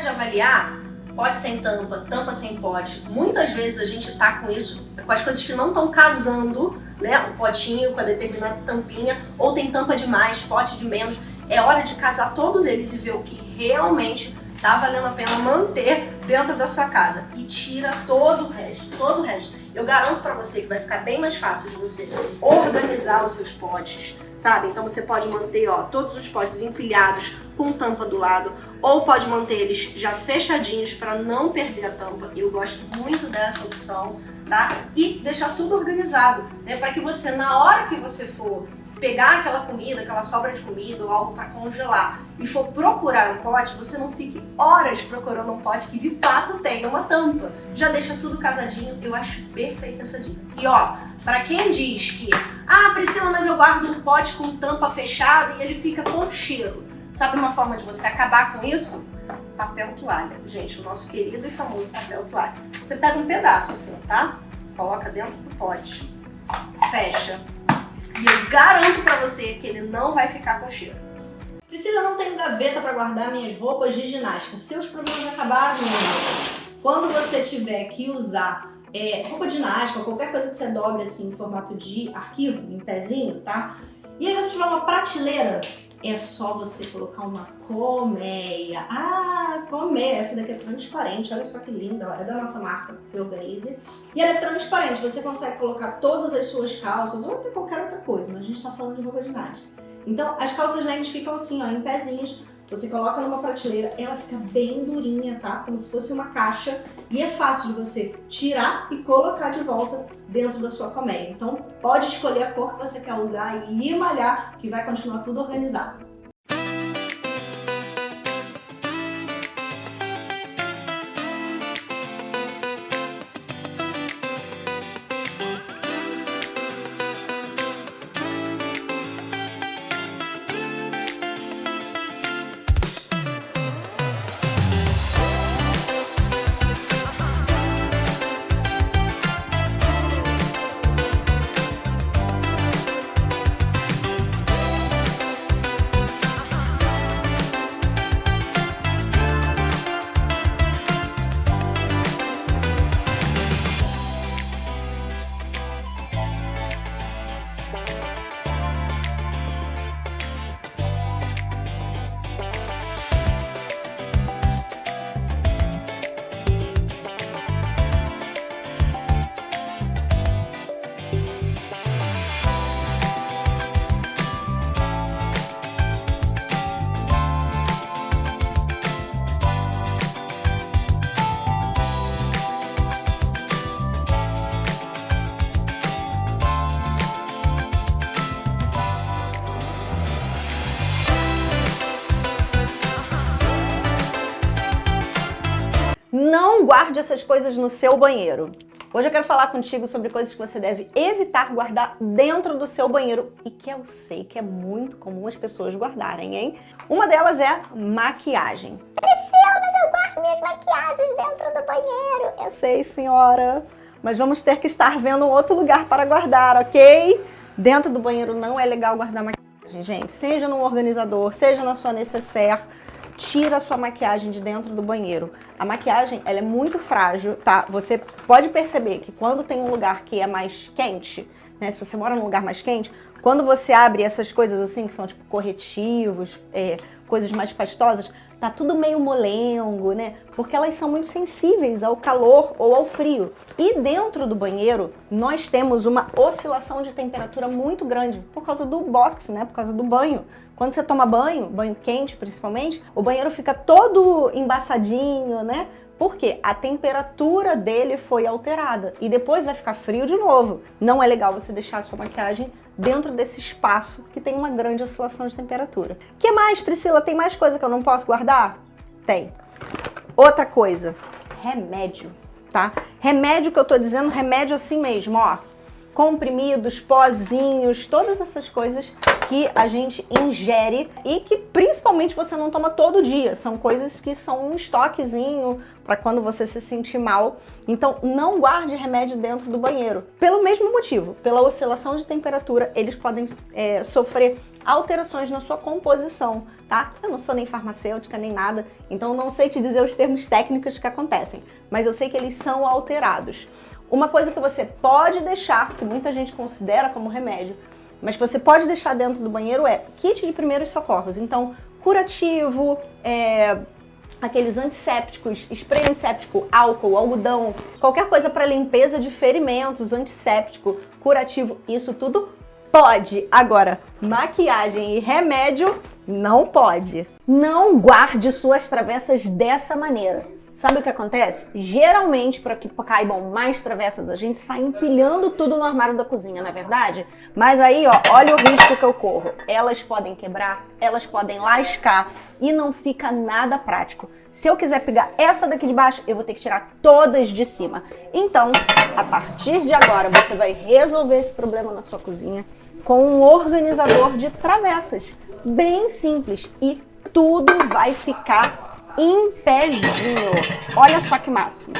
de avaliar, pode sem tampa, tampa sem pote, muitas vezes a gente tá com isso, com as coisas que não estão casando, né? O potinho com a determinada tampinha, ou tem tampa de mais, pote de menos. É hora de casar todos eles e ver o que realmente tá valendo a pena manter dentro da sua casa. E tira todo o resto, todo o resto. Eu garanto para você que vai ficar bem mais fácil de você organizar os seus potes, sabe? Então você pode manter ó, todos os potes empilhados com tampa do lado, ou pode manter eles já fechadinhos para não perder a tampa. Eu gosto muito dessa opção, tá? E deixar tudo organizado, né? Para que você, na hora que você for pegar aquela comida, aquela sobra de comida ou algo para congelar e for procurar um pote, você não fique horas procurando um pote que de fato tenha uma tampa. Já deixa tudo casadinho, eu acho perfeita essa dica. E ó, para quem diz que, ah Priscila, mas eu guardo um pote com tampa fechada e ele fica com cheiro. Sabe uma forma de você acabar com isso? Papel toalha. Gente, o nosso querido e famoso papel toalha. Você pega um pedaço assim, tá? Coloca dentro do pote, fecha, e eu garanto pra você que ele não vai ficar com cheiro. Priscila, eu não tenho gaveta para guardar minhas roupas de ginástica. Seus problemas acabaram. Quando você tiver que usar é, roupa ginástica, qualquer coisa que você dobre assim em formato de arquivo, em pezinho, tá? E aí você tiver uma prateleira é só você colocar uma colmeia. Ah, colmeia, essa daqui é transparente, olha só que linda, é da nossa marca Organize. E ela é transparente, você consegue colocar todas as suas calças ou até qualquer outra coisa, mas a gente está falando de roupa ginástica. Então, as calças lentes ficam assim, ó, em pezinhos, você coloca numa prateleira, ela fica bem durinha, tá? Como se fosse uma caixa e é fácil de você tirar e colocar de volta dentro da sua colmeia. Então pode escolher a cor que você quer usar e malhar que vai continuar tudo organizado. Não guarde essas coisas no seu banheiro. Hoje eu quero falar contigo sobre coisas que você deve evitar guardar dentro do seu banheiro e que eu sei que é muito comum as pessoas guardarem, hein? Uma delas é maquiagem. Priscila, mas eu guardo minhas maquiagens dentro do banheiro. Eu sei, senhora, mas vamos ter que estar vendo um outro lugar para guardar, ok? Dentro do banheiro não é legal guardar maquiagem, gente. Seja no organizador, seja na sua necessaire, tira a sua maquiagem de dentro do banheiro. A maquiagem, ela é muito frágil, tá? Você pode perceber que quando tem um lugar que é mais quente, né? Se você mora num lugar mais quente, quando você abre essas coisas assim, que são tipo corretivos, é, coisas mais pastosas, tá tudo meio molengo, né? Porque elas são muito sensíveis ao calor ou ao frio. E dentro do banheiro, nós temos uma oscilação de temperatura muito grande por causa do box, né? Por causa do banho. Quando você toma banho, banho quente principalmente, o banheiro fica todo embaçadinho, né? Porque a temperatura dele foi alterada e depois vai ficar frio de novo. Não é legal você deixar a sua maquiagem dentro desse espaço que tem uma grande oscilação de temperatura. que mais, Priscila? Tem mais coisa que eu não posso guardar? Tem. Outra coisa, remédio, tá? Remédio que eu tô dizendo, remédio assim mesmo, ó. Comprimidos, pozinhos, todas essas coisas que a gente ingere e que principalmente você não toma todo dia. São coisas que são um estoquezinho para quando você se sentir mal. Então não guarde remédio dentro do banheiro. Pelo mesmo motivo, pela oscilação de temperatura, eles podem é, sofrer alterações na sua composição, tá? Eu não sou nem farmacêutica nem nada, então não sei te dizer os termos técnicos que acontecem, mas eu sei que eles são alterados. Uma coisa que você pode deixar, que muita gente considera como remédio, mas que você pode deixar dentro do banheiro é kit de primeiros socorros. Então, curativo, é, aqueles antissépticos, spray antisséptico, álcool, algodão, qualquer coisa para limpeza de ferimentos, antisséptico, curativo, isso tudo pode. Agora, maquiagem e remédio não pode. Não guarde suas travessas dessa maneira. Sabe o que acontece? Geralmente, para que caibam mais travessas, a gente sai empilhando tudo no armário da cozinha, não é verdade? Mas aí, ó, olha o risco que eu corro. Elas podem quebrar, elas podem lascar e não fica nada prático. Se eu quiser pegar essa daqui de baixo, eu vou ter que tirar todas de cima. Então, a partir de agora, você vai resolver esse problema na sua cozinha com um organizador de travessas. Bem simples e tudo vai ficar em pezinho. Olha só que máximo.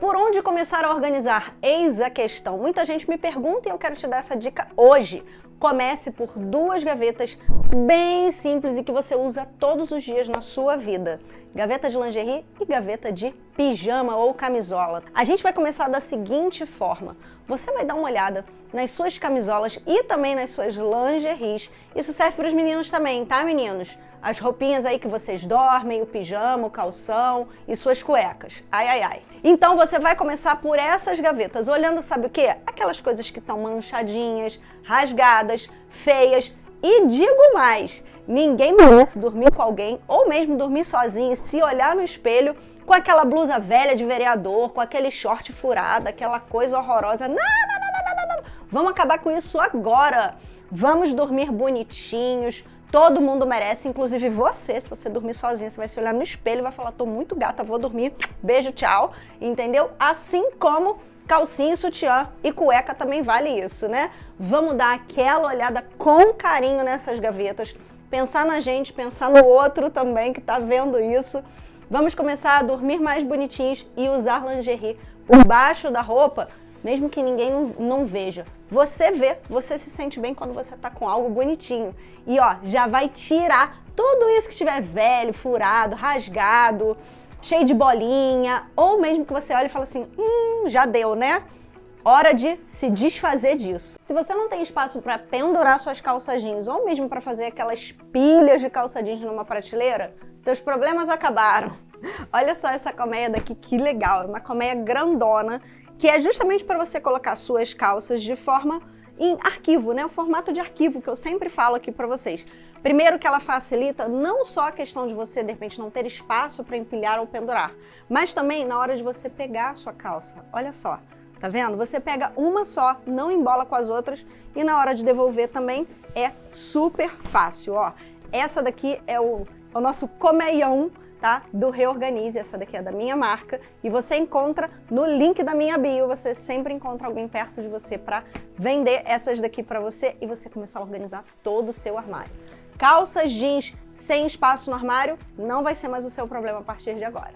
Por onde começar a organizar? Eis a questão. Muita gente me pergunta e eu quero te dar essa dica hoje. Comece por duas gavetas bem simples e que você usa todos os dias na sua vida. Gaveta de lingerie e gaveta de pijama ou camisola. A gente vai começar da seguinte forma. Você vai dar uma olhada nas suas camisolas e também nas suas lingeries. Isso serve para os meninos também, tá meninos? As roupinhas aí que vocês dormem, o pijama, o calção e suas cuecas. Ai, ai, ai. Então você vai começar por essas gavetas, olhando sabe o quê? Aquelas coisas que estão manchadinhas, rasgadas, feias. E digo mais, ninguém merece dormir com alguém ou mesmo dormir sozinho e se olhar no espelho com aquela blusa velha de vereador, com aquele short furado, aquela coisa horrorosa. Não, não, não, não, não, não. Vamos acabar com isso agora. Vamos dormir bonitinhos, Todo mundo merece, inclusive você. Se você dormir sozinha, você vai se olhar no espelho e vai falar, tô muito gata, vou dormir, beijo, tchau, entendeu? Assim como calcinha, sutiã e cueca também vale isso, né? Vamos dar aquela olhada com carinho nessas gavetas, pensar na gente, pensar no outro também que tá vendo isso. Vamos começar a dormir mais bonitinhos e usar lingerie por baixo da roupa mesmo que ninguém não, veja. Você vê, você se sente bem quando você tá com algo bonitinho. E ó, já vai tirar tudo isso que estiver velho, furado, rasgado, cheio de bolinha, ou mesmo que você olhe e fale assim, hum, já deu, né? Hora de se desfazer disso. Se você não tem espaço para pendurar suas calças jeans ou mesmo para fazer aquelas pilhas de calça jeans numa prateleira, seus problemas acabaram. Olha só essa colmeia daqui, que legal. É uma colmeia grandona que é justamente para você colocar suas calças de forma em arquivo, né? O formato de arquivo que eu sempre falo aqui para vocês. Primeiro que ela facilita não só a questão de você, de repente, não ter espaço para empilhar ou pendurar, mas também na hora de você pegar a sua calça. Olha só, tá vendo? Você pega uma só, não embola com as outras e na hora de devolver também é super fácil, ó. Essa daqui é o, é o nosso comeião tá? Do Reorganize, essa daqui é da minha marca, e você encontra no link da minha bio, você sempre encontra alguém perto de você para vender essas daqui para você e você começar a organizar todo o seu armário. Calças jeans sem espaço no armário não vai ser mais o seu problema a partir de agora.